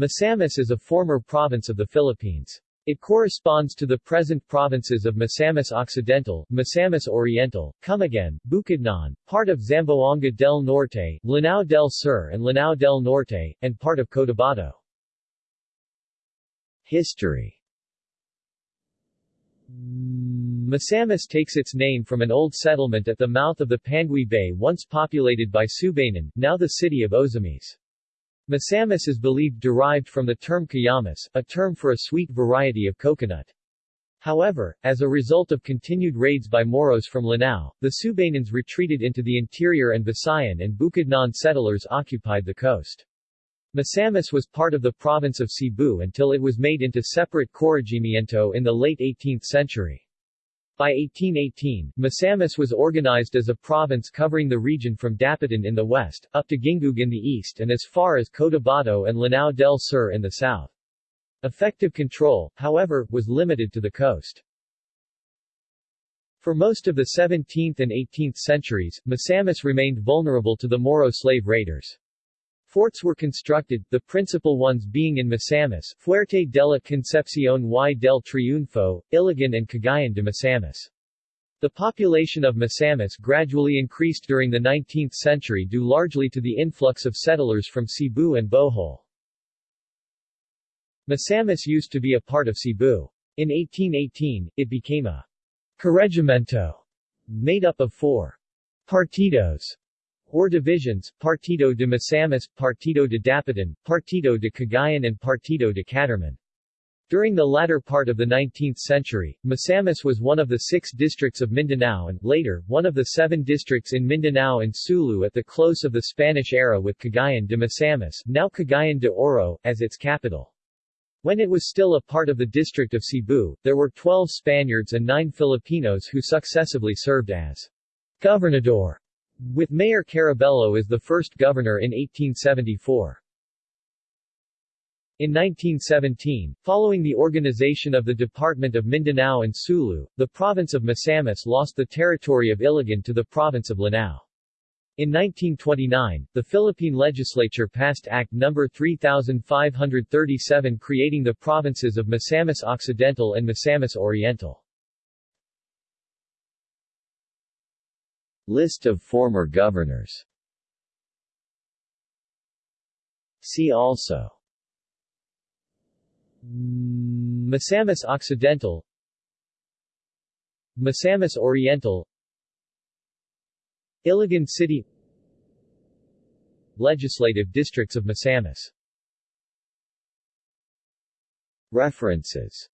Misamis is a former province of the Philippines. It corresponds to the present provinces of Misamis Occidental, Misamis Oriental, Camiguin, Bukidnon, part of Zamboanga del Norte, Lanao del Sur and Lanao del Norte, and part of Cotabato. History Misamis takes its name from an old settlement at the mouth of the Panguil Bay once populated by Subanon, now the city of Ozamis. Misamis is believed derived from the term kuyamis, a term for a sweet variety of coconut. However, as a result of continued raids by Moros from Lanao, the Subanons retreated into the interior and Visayan and Bukidnon settlers occupied the coast. Misamis was part of the province of Cebu until it was made into separate corregimiento in the late 18th century. By 1818, Misamis was organized as a province covering the region from Dapitan in the west, up to Gingoog in the east and as far as Cotabato and Lanao del Sur in the south. Effective control, however, was limited to the coast. For most of the 17th and 18th centuries, Misamis remained vulnerable to the Moro slave raiders. Forts were constructed, the principal ones being in Misamis, Fuerte de la Concepción y del Triunfo, Iligan and Cagayan de Misamis. The population of Misamis gradually increased during the 19th century due largely to the influx of settlers from Cebu and Bohol. Misamis used to be a part of Cebu. In 1818, it became a corregimiento made up of four partidos or divisions, Partido de Misamis, Partido de Dapitan, Partido de Cagayan and Partido de Catarman. During the latter part of the 19th century, Misamis was one of the six districts of Mindanao and, later, one of the seven districts in Mindanao and Sulu at the close of the Spanish era with Cagayan de Misamis now Cagayan de Oro, as its capital. When it was still a part of the district of Cebu, there were 12 Spaniards and 9 Filipinos who successively served as Gobernador with Mayor Carabello as the first governor in 1874. In 1917, following the organization of the Department of Mindanao and Sulu, the province of Misamis lost the territory of Iligan to the province of Lanao. In 1929, the Philippine legislature passed Act No. 3537 creating the provinces of Misamis Occidental and Misamis Oriental. List of former governors. See also. Misamis Occidental. Misamis Oriental. Iligan City. Legislative districts of Misamis. References